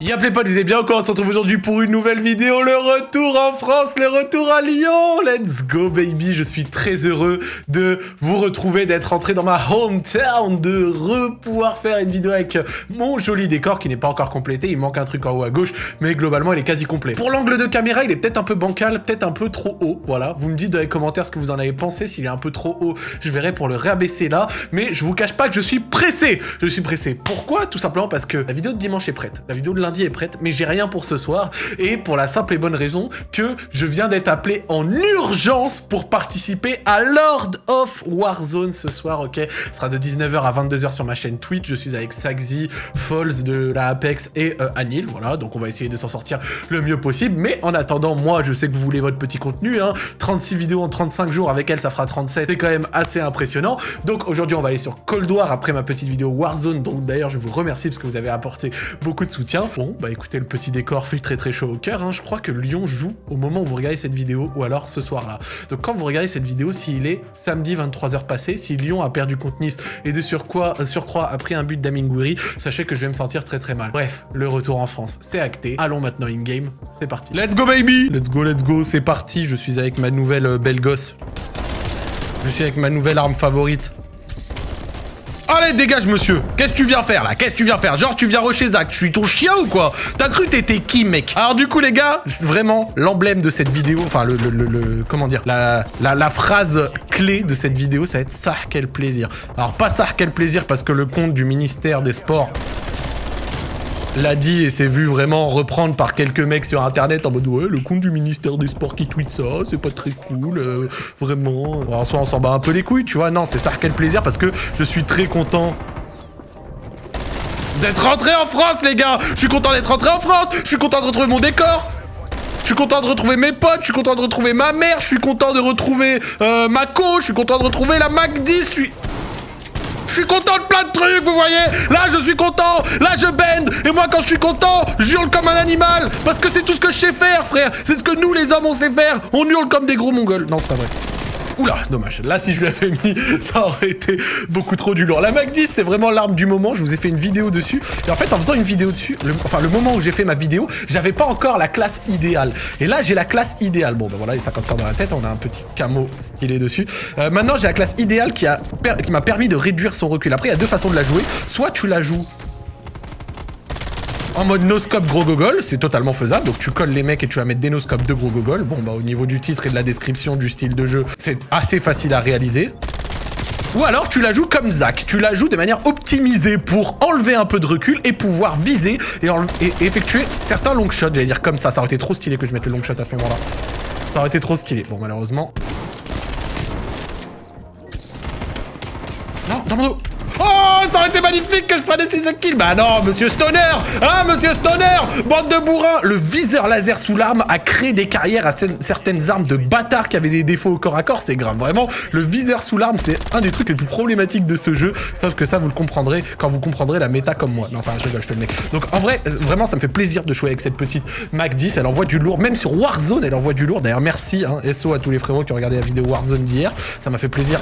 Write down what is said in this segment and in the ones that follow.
Y'a les potes, vous êtes bien encore On se retrouve aujourd'hui pour une nouvelle vidéo, le retour en France, le retour à Lyon Let's go baby Je suis très heureux de vous retrouver, d'être entré dans ma hometown, de re-pouvoir faire une vidéo avec mon joli décor qui n'est pas encore complété, il manque un truc en haut à gauche, mais globalement il est quasi complet. Pour l'angle de caméra, il est peut-être un peu bancal, peut-être un peu trop haut, voilà. Vous me dites dans les commentaires ce que vous en avez pensé, s'il est un peu trop haut, je verrai pour le réabaisser là, mais je vous cache pas que je suis pressé Je suis pressé. Pourquoi? Tout simplement parce que la vidéo de dimanche est prête, la vidéo de lundi est prête, mais j'ai rien pour ce soir, et pour la simple et bonne raison que je viens d'être appelé en urgence pour participer à Lord of Warzone ce soir, ok? Ce sera de 19h à 22h sur ma chaîne Twitch, je suis avec Saxy, Falls de la Apex et euh, Anil, voilà, donc on va essayer de s'en sortir le mieux possible, mais en attendant, moi je sais que vous voulez votre petit contenu, hein, 36 vidéos en 35 jours, avec elle ça fera 37, c'est quand même assez impressionnant, donc aujourd'hui on va aller sur Cold War après ma petite vidéo Warzone, donc d'ailleurs je vous remercie parce que vous avez apporté beaucoup de soutien. Bon, bah écoutez, le petit décor fait très très chaud au cœur. Hein. Je crois que Lyon joue au moment où vous regardez cette vidéo, ou alors ce soir-là. Donc quand vous regardez cette vidéo, s'il est samedi 23h passé, si Lyon a perdu contre Nice et de surcroît, euh, surcroît a pris un but d'Aminguri, sachez que je vais me sentir très très mal. Bref, le retour en France, c'est acté. Allons maintenant in-game, c'est parti. Let's go baby Let's go, let's go, c'est parti. Je suis avec ma nouvelle euh, belle gosse. Je suis avec ma nouvelle arme favorite. Allez, dégage, monsieur. Qu'est-ce que tu viens faire, là? Qu'est-ce que tu viens faire? Genre, tu viens rusher Zach, tu suis ton chien ou quoi? T'as cru t'étais qui, mec? Alors, du coup, les gars, vraiment, l'emblème de cette vidéo, enfin, le, le, le, comment dire, la, la, la, phrase clé de cette vidéo, ça va être « ça, quel plaisir ». Alors, pas ça, quel plaisir, parce que le compte du ministère des Sports l'a dit et s'est vu vraiment reprendre par quelques mecs sur internet en mode ouais le compte du ministère des sports qui tweet ça c'est pas très cool euh, vraiment. En soi on s'en bat un peu les couilles tu vois. Non c'est ça quel plaisir parce que je suis très content d'être rentré en France les gars. Je suis content d'être rentré en France. Je suis content de retrouver mon décor. Je suis content de retrouver mes potes, je suis content de retrouver ma mère, je suis content de retrouver euh, ma co, je suis content de retrouver la Mac 10, je suis... Je suis content de plein de trucs, vous voyez. Là, je suis content. Là, je bend. Et moi, quand je suis content, je hurle comme un animal. Parce que c'est tout ce que je sais faire, frère. C'est ce que nous, les hommes, on sait faire. On hurle comme des gros mongols. Non, c'est pas vrai. Oula, dommage. Là, si je lui avais mis, ça aurait été beaucoup trop du lourd. La Mac 10, c'est vraiment l'arme du moment. Je vous ai fait une vidéo dessus. Et en fait, en faisant une vidéo dessus, enfin, le moment où j'ai fait ma vidéo, j'avais pas encore la classe idéale. Et là, j'ai la classe idéale. Bon, ben voilà, les 50 dans la tête. On a un petit camo stylé dessus. Euh, maintenant, j'ai la classe idéale qui m'a permis de réduire son recul. Après, il y a deux façons de la jouer. Soit tu la joues en mode no-scope gros gogol, c'est totalement faisable. Donc tu colles les mecs et tu vas mettre des no-scopes de gros gogol. Bon, bah au niveau du titre et de la description du style de jeu, c'est assez facile à réaliser. Ou alors tu la joues comme Zach, tu la joues de manière optimisée pour enlever un peu de recul et pouvoir viser et, effectuer certains long shots, j'allais dire comme ça, ça aurait été trop stylé que je mette le long shot à ce moment-là. Ça aurait été trop stylé. Bon malheureusement. Non, dans mon dos Oh, ça aurait été magnifique que je prenne 6 kills Bah non, monsieur Stoner Hein, monsieur Stoner Bande de bourrins Le viseur laser sous l'arme a créé des carrières à certaines armes de bâtards qui avaient des défauts au corps à corps, c'est grave. Vraiment, le viseur sous l'arme, c'est un des trucs les plus problématiques de ce jeu, sauf que ça, vous le comprendrez quand vous comprendrez la méta comme moi. Non, ça, je rigole, je te le mets. Donc, en vrai, vraiment, ça me fait plaisir de jouer avec cette petite Mac 10. Elle envoie du lourd, même sur Warzone, elle envoie du lourd. D'ailleurs, merci, hein, SO à tous les frérots qui ont regardé la vidéo Warzone d'hier. Ça m'a fait plaisir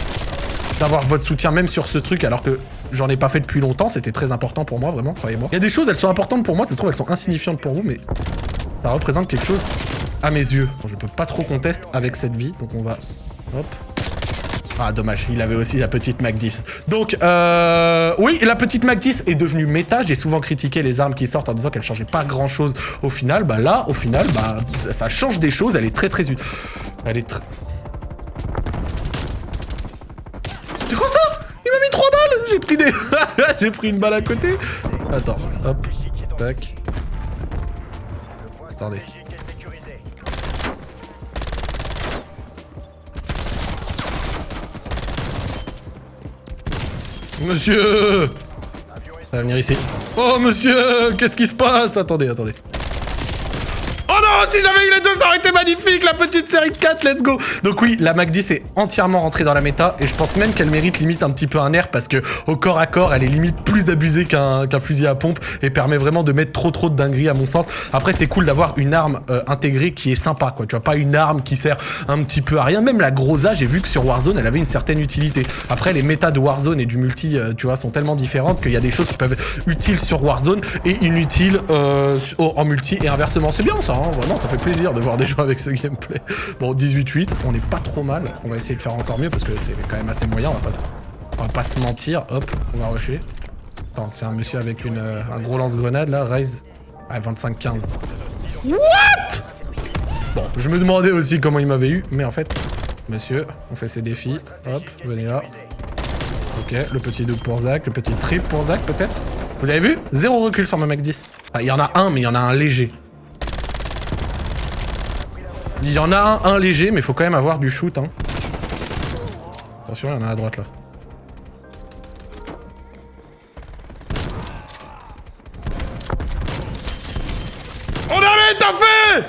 d'avoir votre soutien même sur ce truc alors que j'en ai pas fait depuis longtemps, c'était très important pour moi, vraiment, croyez-moi. Il y a des choses, elles sont importantes pour moi, ça se trouve, elles sont insignifiantes pour vous, mais ça représente quelque chose à mes yeux. Bon, je peux pas trop contester avec cette vie, donc on va... Hop. Ah, dommage, il avait aussi la petite Mac 10. Donc, euh... Oui, la petite Mac 10 est devenue méta. J'ai souvent critiqué les armes qui sortent en disant qu'elles changeaient pas grand-chose au final. Bah là, au final, bah, ça change des choses. Elle est très, très... Elle est très... J'ai pris des... J'ai pris une balle à côté Attends, hop, tac. Attendez. Monsieur Ça va venir ici. Oh, monsieur Qu'est-ce qui se passe? Attendez, attendez. Oh non Si j'avais eu les 2, ça aurait été magnifique, la petite série de 4, let's go Donc oui, la Mac 10 est entièrement rentrée dans la méta, et je pense même qu'elle mérite limite un petit peu un air, parce que au corps à corps, elle est limite plus abusée qu'un fusil à pompe, et permet vraiment de mettre trop trop de dingueries à mon sens. Après, c'est cool d'avoir une arme euh, intégrée qui est sympa, quoi. Tu vois, pas une arme qui sert un petit peu à rien. Même la Groza, j'ai vu que sur Warzone, elle avait une certaine utilité. Après, les méta de Warzone et du multi, euh, tu vois, sont tellement différentes qu'il y a des choses qui peuvent être utiles sur Warzone et inutiles euh, en multi et inversement. C'est bien ça, hein vraiment, ça fait plaisir de voir des gens avec ce gameplay. Bon, 18-8, on n'est pas trop mal. On va essayer de faire encore mieux parce que c'est quand même assez moyen, on va pas, on va pas se mentir. Hop, on va rusher. Attends, c'est un monsieur avec une, euh, un gros lance-grenade là, Raise. Ah, 25-15. What? Bon, je me demandais aussi comment il m'avait eu, mais en fait, monsieur, on fait ses défis. Hop, venez là. Ok, le petit double pour Zach, le petit trip pour Zach peut-être? Vous avez vu? Zéro recul sur ma Mac 10. Ah, il y en a un, mais il y en a un léger. Il y en a un, un léger, mais faut quand même avoir du shoot. Hein. Attention, il y en a à droite là. On a les taffés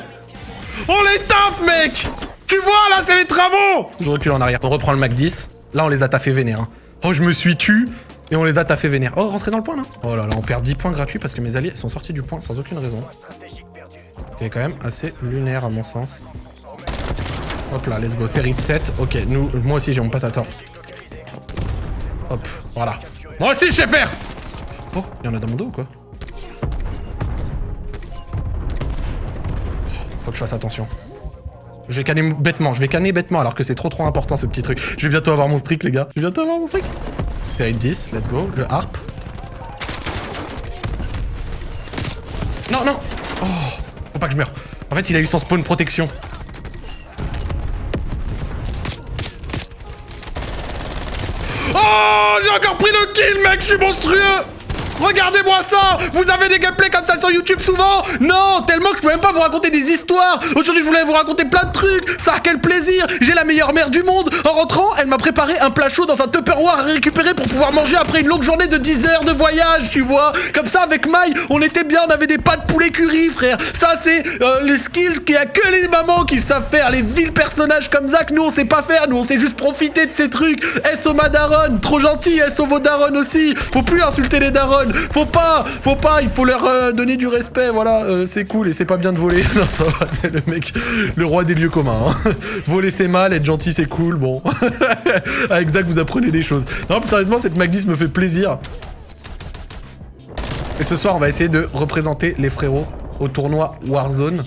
On les taffe, mec Tu vois, là, c'est les travaux Je recule en arrière. On reprend le Mac 10. Là, on les a taffés vénère. Hein. Oh, je me suis tu et on les a taffés vénère. Oh, rentrez dans le point, là Oh là là, on perd 10 points gratuits parce que mes alliés sont sortis du point sans aucune raison. Ok, quand même assez lunaire, à mon sens. Hop là, let's go. Série de 7. Ok, nous, moi aussi, j'ai mon patator. Hop, voilà. Moi aussi, je sais faire Oh, il y en a dans mon dos ou quoi? Faut que je fasse attention. Je vais canner bêtement, je vais canner bêtement alors que c'est trop trop important ce petit truc. Je vais bientôt avoir mon streak les gars. Je vais bientôt avoir mon streak. Série 10, let's go. Le harp. Non, non Oh Faut pas que je meure. En fait, il a eu son spawn protection. Oh J'ai encore pris le kill, mec Je suis monstrueux Regardez-moi ça. Vous avez des gameplays comme ça sur YouTube souvent Non Tellement que je peux même pas vous raconter des histoires. Aujourd'hui, je voulais vous raconter plein de trucs. Ça, quel plaisir. J'ai la meilleure mère du monde. En rentrant, elle m'a préparé un plat chaud dans un Tupperware à récupérer pour pouvoir manger après une longue journée de 10 heures de voyage, tu vois. Comme ça, avec Maï, on était bien, on avait des pâtes poulet curry, frère. Ça, c'est euh, les skills qu'il y a que les mamans qui savent faire. Les vils personnages comme Zach, nous, on sait pas faire. Nous, on sait juste profiter de ces trucs. S.O. Madaron, trop gentil. S.O. vos aussi. Faut plus insulter les darons faut pas, faut pas, il faut leur euh, donner du respect, voilà, euh, c'est cool et c'est pas bien de voler. non, ça va, c'est le mec, le roi des lieux communs. Hein. voler c'est mal, être gentil c'est cool, bon. Avec Zach, vous apprenez des choses. Non, plus sérieusement, cette Magdis me fait plaisir. Et ce soir, on va essayer de représenter les frérots au tournoi Warzone.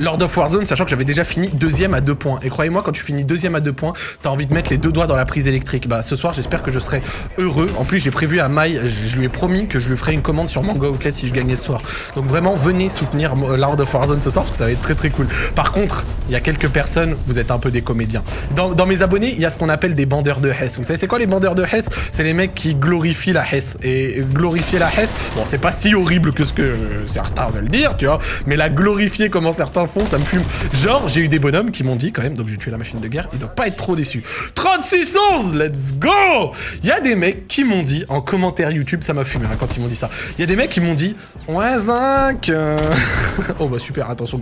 Lord of Warzone, sachant que j'avais déjà fini deuxième à deux points. Et croyez-moi, quand tu finis deuxième à deux points, t'as envie de mettre les deux doigts dans la prise électrique. Bah, ce soir, j'espère que je serai heureux. En plus, j'ai prévu à Mai, je lui ai promis que je lui ferai une commande sur Mango Outlet si je gagnais ce soir. Donc vraiment, venez soutenir Lord of Warzone ce soir, parce que ça va être très très cool. Par contre, il y a quelques personnes, vous êtes un peu des comédiens. Dans, mes abonnés, il y a ce qu'on appelle des bandeurs de Hess. Vous savez, c'est quoi les bandeurs de Hess C'est les mecs qui glorifient la Hess. Et glorifier la Hess, bon, c'est pas si horrible que ce que certains veulent dire, tu vois, mais la glorifier comment certains font, ça me fume. Genre, j'ai eu des bonhommes qui m'ont dit quand même, donc j'ai tué la machine de guerre, il doit pas être trop déçu. 36-11, let's go Il y a des mecs qui m'ont dit, en commentaire YouTube, ça m'a fumé hein, quand ils m'ont dit ça. Il y a des mecs qui m'ont dit, ouais, Zinc euh. Oh bah super, attention.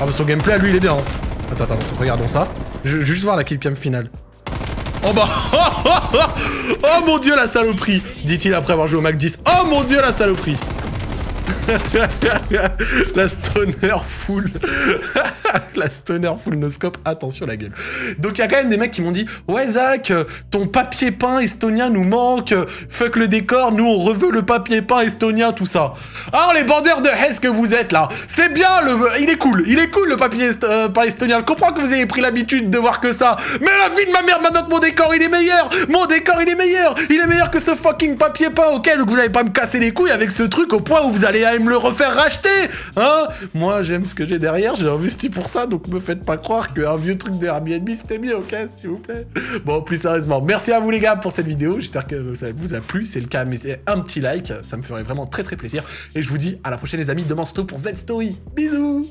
Ah son gameplay, lui, il est bien. Hein. Attends, attends, regardons ça. Juste voir la killcam finale. Oh bah Oh mon dieu la saloperie Dit-il après avoir joué au Mac 10. Oh mon dieu la saloperie la stoner full. la stoner full no scope. Attention la gueule. Donc il y a quand même des mecs qui m'ont dit Ouais Zach, ton papier peint estonien nous manque. Fuck le décor, nous on reveut le papier peint estonien, tout ça. Alors les bandeurs de Hesse que vous êtes là, c'est bien le. Il est cool, il est cool le papier euh, peint estonien. Je comprends que vous ayez pris l'habitude de voir que ça. Mais la vie de ma mère maintenant mon décor il est meilleur. Mon décor il est meilleur. Il est meilleur que ce fucking papier peint, ok Donc vous n'allez pas me casser les couilles avec ce truc au point où vous allez me le refaire racheter Hein. Moi, j'aime ce que j'ai derrière, j'ai investi pour ça, donc me faites pas croire qu'un vieux truc de Airbnb, c'était mieux, ok S'il vous plaît. Bon, plus sérieusement, merci à vous les gars pour cette vidéo, j'espère que ça vous a plu, c'est le cas, mais un petit like, ça me ferait vraiment très très plaisir, et je vous dis à la prochaine les amis, demain surtout pour Z-Story, bisous